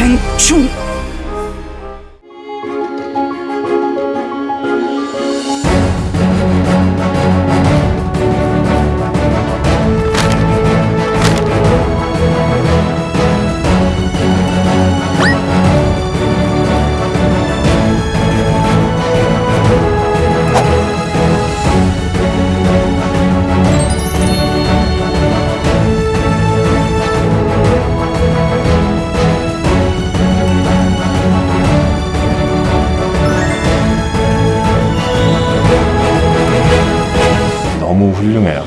attention. 너무 훌륭해요.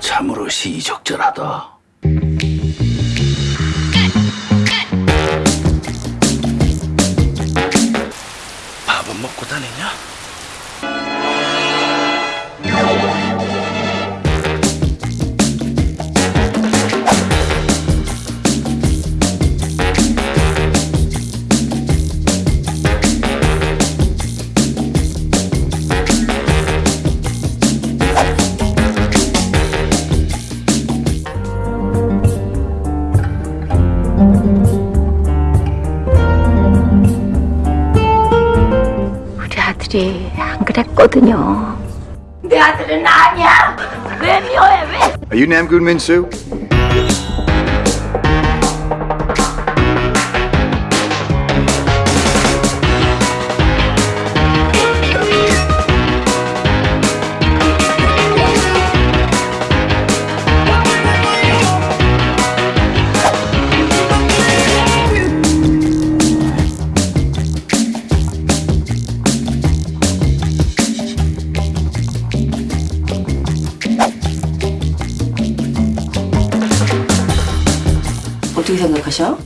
참으로 시의적절하다. 밥은 먹고 다니냐? 우리 아들이 안 그랬거든요. 내 아들은 아니야. 왜 미워해 왜? Are you Nam Goon Min Soo? 어떻게 생각하셔?